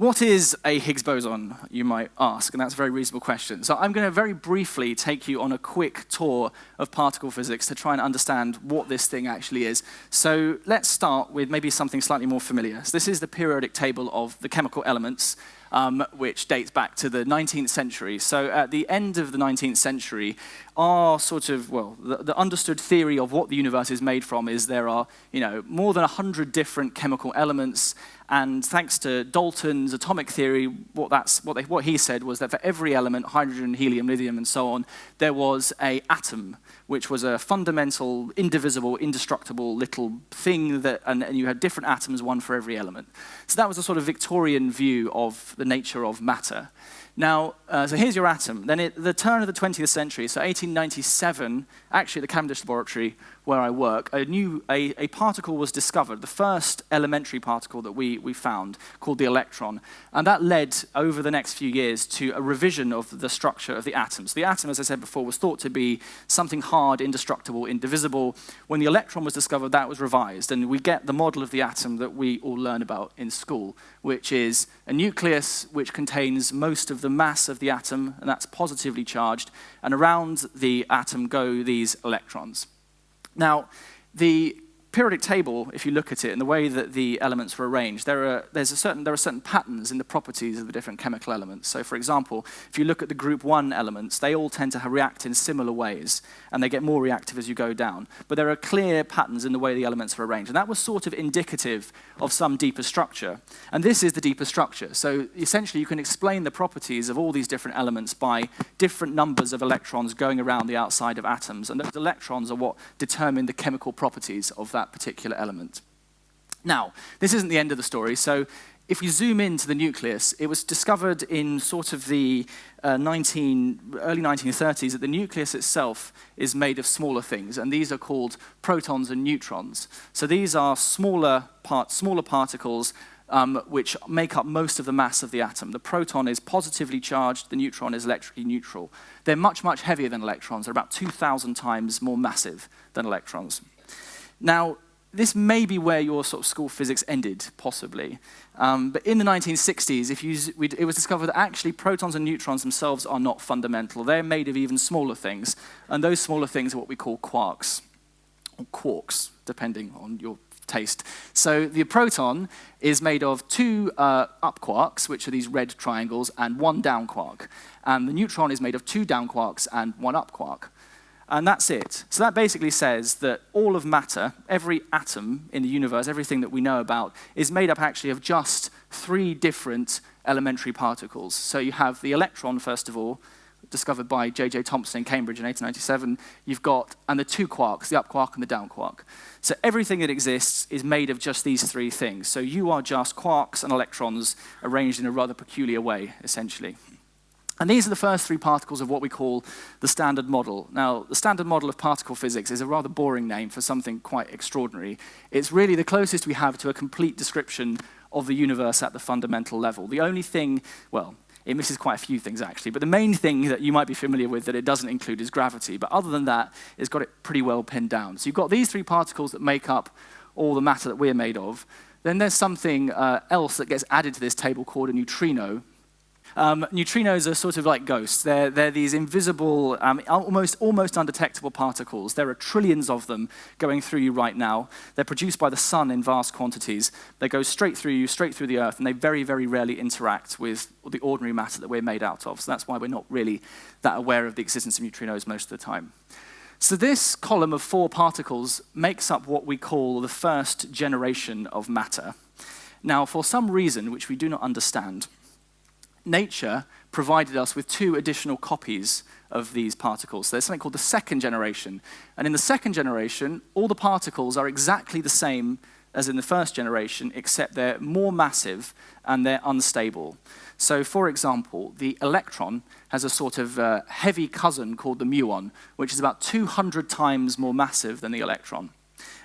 what is a Higgs boson, you might ask, and that's a very reasonable question. So I'm going to very briefly take you on a quick tour of particle physics to try and understand what this thing actually is. So let's start with maybe something slightly more familiar. So this is the periodic table of the chemical elements um, which dates back to the 19th century. So at the end of the 19th century, our sort of, well, the, the, understood theory of what the universe is made from is there are, you know, more than 100 different chemical elements, and thanks to Dalton's atomic theory, what, that's, what, they, what he said was that for every element, hydrogen, helium, lithium, and so on, there was a atom, which was a fundamental, indivisible, indestructible little thing, that, and, and you had different atoms, one for every element. So that was a sort of Victorian view of the nature of matter. Now, uh, so here's your atom. Then at the turn of the 20th century, so 1897, actually at the Cavendish Laboratory where I work, a new a, a particle was discovered, the first elementary particle that we, we found, called the electron. And that led, over the next few years, to a revision of the structure of the atoms. The atom, as I said before, was thought to be something hard, indestructible, indivisible. When the electron was discovered, that was revised. And we get the model of the atom that we all learn about in school, which is a nucleus which contains most of the mass of the atom, and that's positively charged, and around the atom go these electrons. Now, the periodic table, if you look at it and the way that the elements were arranged, there are, there's a certain, there are certain patterns in the properties of the different chemical elements. So for example, if you look at the group one elements, they all tend to react in similar ways, and they get more reactive as you go down. But there are clear patterns in the way the elements are arranged, and that was sort of indicative of some deeper structure. And this is the deeper structure. So essentially, you can explain the properties of all these different elements by different numbers of electrons going around the outside of atoms, and those electrons are what determine the chemical properties of that that particular element. Now, this isn't the end of the story, so if we zoom into the nucleus, it was discovered in sort of the uh, 19, early 1930s that the nucleus itself is made of smaller things, and these are called protons and neutrons. So these are smaller, part, smaller particles um, which make up most of the mass of the atom. The proton is positively charged, the neutron is electrically neutral. They're much, much heavier than electrons. They're about 2,000 times more massive than electrons. Now, this may be where your sort of school physics ended, possibly. Um, but in the 1960s, if you, it was discovered that actually protons and neutrons themselves are not fundamental. They're made of even smaller things, and those smaller things are what we call quarks, or quarks, depending on your taste. So the proton is made of two uh, up quarks, which are these red triangles, and one down quark. And the neutron is made of two down quarks and one up quark. And that's it. So that basically says that all of matter, every atom in the universe, everything that we know about, is made up actually of just three different elementary particles. So you have the electron, first of all, discovered by J.J. Thomson in Cambridge in 1897. You've got, and the two quarks, the up quark and the down quark. So everything that exists is made of just these three things. So you are just quarks and electrons arranged in a rather peculiar way, essentially. And these are the first three particles of what we call the standard model. Now, the standard model of particle physics is a rather boring name for something quite extraordinary. It's really the closest we have to a complete description of the universe at the fundamental level. The only thing, well, it misses quite a few things actually, but the main thing that you might be familiar with that it doesn't include is gravity. But other than that, it's got it pretty well pinned down. So you've got these three particles that make up all the matter that we're made of. Then there's something uh, else that gets added to this table called a neutrino, um, neutrinos are sort of like ghosts. They're, they're these invisible, um, almost, almost undetectable particles. There are trillions of them going through you right now. They're produced by the sun in vast quantities. They go straight through you, straight through the Earth, and they very, very rarely interact with the ordinary matter that we're made out of. So that's why we're not really that aware of the existence of neutrinos most of the time. So this column of four particles makes up what we call the first generation of matter. Now, for some reason, which we do not understand, nature provided us with two additional copies of these particles. So there's something called the second generation. And in the second generation, all the particles are exactly the same as in the first generation, except they're more massive and they're unstable. So for example, the electron has a sort of uh, heavy cousin called the muon, which is about 200 times more massive than the electron.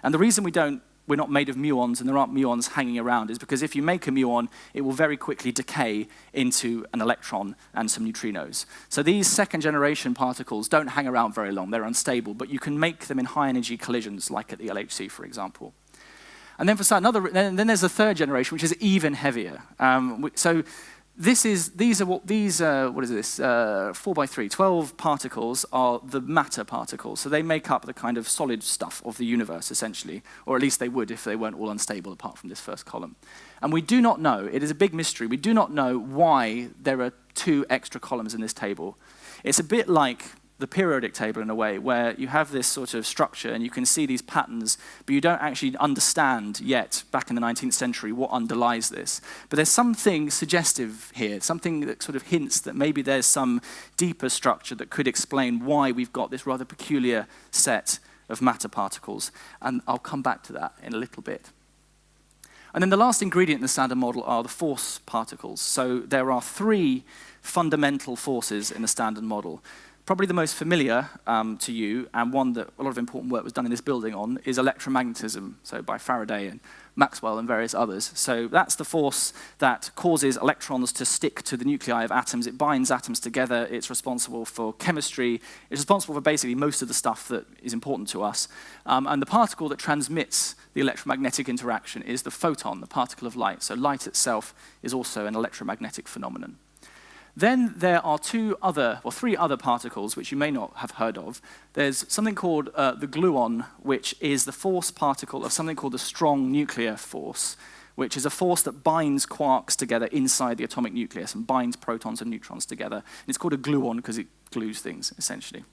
And the reason we don't we're not made of muons and there aren't muons hanging around is because if you make a muon, it will very quickly decay into an electron and some neutrinos. So these second generation particles don't hang around very long, they're unstable, but you can make them in high energy collisions like at the LHC, for example. And then for another, then, then there's a third generation, which is even heavier. Um, so this is, these are what, these, uh, what is this, uh, 4 by 3, 12 particles are the matter particles. So they make up the kind of solid stuff of the universe, essentially, or at least they would if they weren't all unstable apart from this first column. And we do not know, it is a big mystery, we do not know why there are two extra columns in this table. It's a bit like the periodic table in a way, where you have this sort of structure and you can see these patterns, but you don't actually understand yet, back in the 19th century, what underlies this. But there's something suggestive here, something that sort of hints that maybe there's some deeper structure that could explain why we've got this rather peculiar set of matter particles. And I'll come back to that in a little bit. And then the last ingredient in the standard model are the force particles. So there are three fundamental forces in the standard model. Probably the most familiar um, to you, and one that a lot of important work was done in this building on, is electromagnetism, so by Faraday and Maxwell and various others. So that's the force that causes electrons to stick to the nuclei of atoms. It binds atoms together. It's responsible for chemistry. It's responsible for basically most of the stuff that is important to us. Um, and the particle that transmits the electromagnetic interaction is the photon, the particle of light. So light itself is also an electromagnetic phenomenon. Then there are two other, or three other particles which you may not have heard of. There's something called uh, the gluon, which is the force particle of something called the strong nuclear force, which is a force that binds quarks together inside the atomic nucleus and binds protons and neutrons together. And it's called a gluon because it glues things, essentially.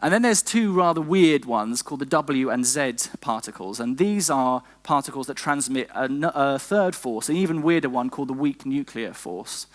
And then there's two rather weird ones called the W and Z particles. And these are particles that transmit a, a third force, an even weirder one called the weak nuclear force.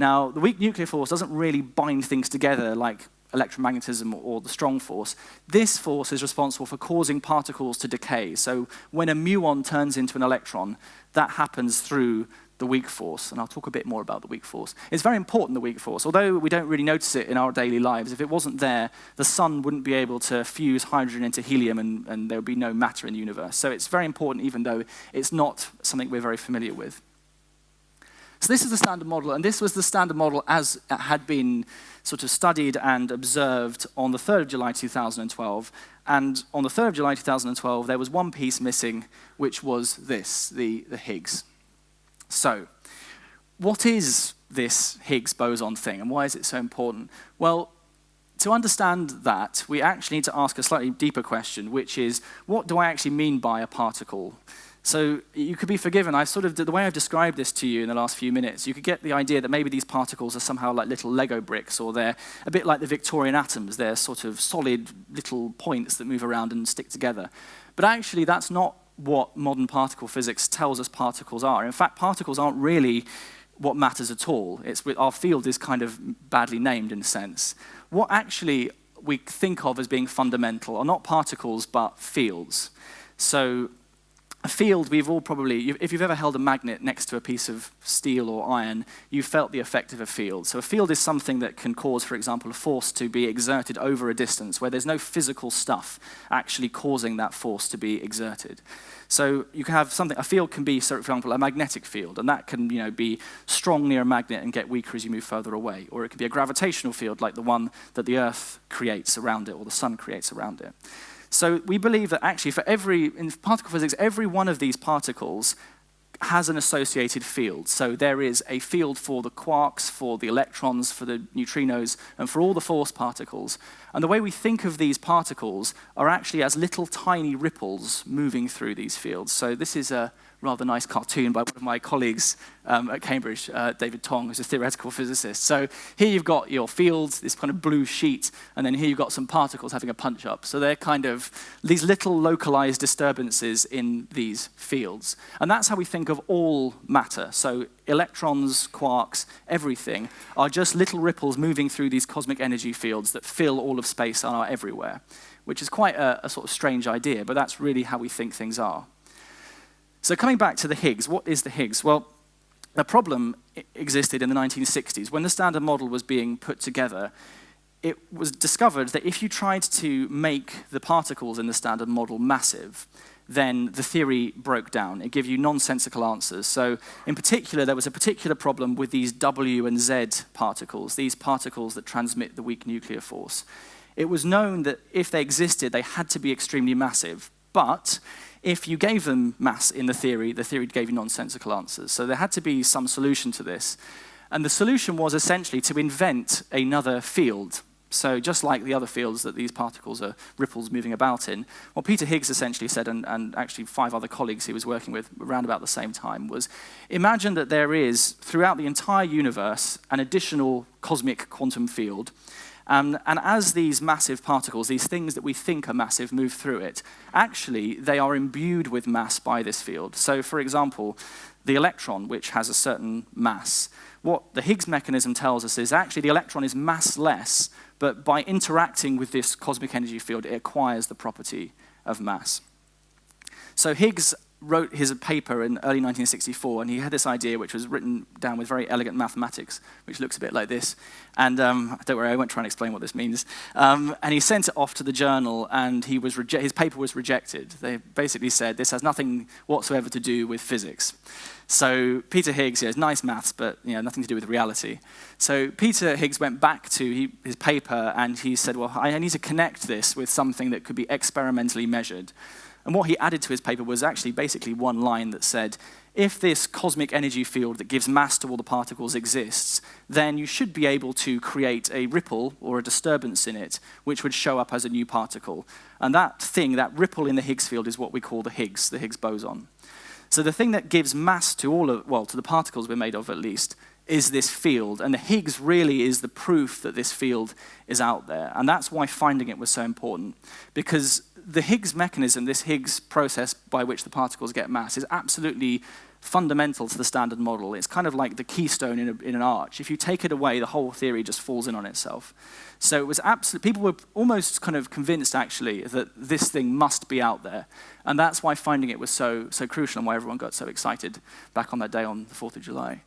Now, the weak nuclear force doesn't really bind things together like electromagnetism or the strong force. This force is responsible for causing particles to decay. So when a muon turns into an electron, that happens through the weak force, and I'll talk a bit more about the weak force. It's very important, the weak force. Although we don't really notice it in our daily lives, if it wasn't there, the sun wouldn't be able to fuse hydrogen into helium and, and there would be no matter in the universe. So it's very important even though it's not something we're very familiar with. So this is the standard model, and this was the standard model as it had been sort of studied and observed on the 3rd of July 2012. And on the 3rd of July 2012, there was one piece missing, which was this, the, the Higgs. So, what is this Higgs boson thing, and why is it so important? Well, to understand that, we actually need to ask a slightly deeper question, which is, what do I actually mean by a particle? So you could be forgiven. I sort of, the way I've described this to you in the last few minutes, you could get the idea that maybe these particles are somehow like little Lego bricks, or they're a bit like the Victorian atoms. They're sort of solid little points that move around and stick together. But actually, that's not what modern particle physics tells us particles are. In fact, particles aren't really what matters at all. It's, our field is kind of badly named in a sense. What actually we think of as being fundamental are not particles, but fields. So a field, we've all probably, if you've ever held a magnet next to a piece of steel or iron, you've felt the effect of a field. So a field is something that can cause, for example, a force to be exerted over a distance where there's no physical stuff actually causing that force to be exerted. So you can have something, a field can be, for example, a magnetic field, and that can you know, be strong near a magnet and get weaker as you move further away. Or it can be a gravitational field like the one that the Earth creates around it or the sun creates around it. So we believe that actually for every, in particle physics, every one of these particles has an associated field. So there is a field for the quarks, for the electrons, for the neutrinos, and for all the force particles. And the way we think of these particles are actually as little tiny ripples moving through these fields. So this is a rather nice cartoon by one of my colleagues um, at Cambridge, uh, David Tong, who's a theoretical physicist. So here you've got your fields, this kind of blue sheet, and then here you've got some particles having a punch up. So they're kind of these little localized disturbances in these fields. And that's how we think of all matter. So electrons, quarks, everything are just little ripples moving through these cosmic energy fields that fill all of space and are everywhere, which is quite a, a sort of strange idea, but that's really how we think things are. So coming back to the Higgs, what is the Higgs? Well, the problem existed in the 1960s. When the Standard Model was being put together, it was discovered that if you tried to make the particles in the Standard Model massive, then the theory broke down. It gave you nonsensical answers. So in particular, there was a particular problem with these W and Z particles, these particles that transmit the weak nuclear force. It was known that if they existed, they had to be extremely massive. But if you gave them mass in the theory, the theory gave you nonsensical answers. So there had to be some solution to this. And the solution was essentially to invent another field. So just like the other fields that these particles are ripples moving about in, what Peter Higgs essentially said, and, and, actually five other colleagues he was working with around about the same time, was imagine that there is, throughout the entire universe, an additional cosmic quantum field. Um, and as these massive particles, these things that we think are massive, move through it, actually they are imbued with mass by this field. So for example, the electron, which has a certain mass, what the Higgs mechanism tells us is actually the electron is massless, but by interacting with this cosmic energy field, it acquires the property of mass. So Higgs wrote his paper in early 1964, and he had this idea, which was written down with very elegant mathematics, which looks a bit like this. And um, don't worry, I won't try and explain what this means. Um, and he sent it off to the journal, and he was his paper was rejected. They basically said, this has nothing whatsoever to do with physics. So Peter Higgs, yeah, nice maths, but you know, nothing to do with reality. So Peter Higgs went back to he, his paper, and he said, well, I need to connect this with something that could be experimentally measured. And what he added to his paper was actually basically one line that said, if this cosmic energy field that gives mass to all the particles exists, then you should be able to create a ripple or a disturbance in it, which would show up as a new particle. And that thing, that ripple in the Higgs field, is what we call the Higgs, the Higgs boson. So the thing that gives mass to all of, well, to the particles we're made of at least, is this field. And the Higgs really is the proof that this field is out there. And that's why finding it was so important. Because the Higgs mechanism, this Higgs process by which the particles get mass, is absolutely fundamental to the standard model. It's kind of like the keystone in, a, in, an arch. If you take it away, the whole theory just falls in on itself. So it was absolutely, people were almost kind of convinced actually that this thing must be out there. And that's why finding it was so, so crucial and why everyone got so excited back on that day on the 4th of July.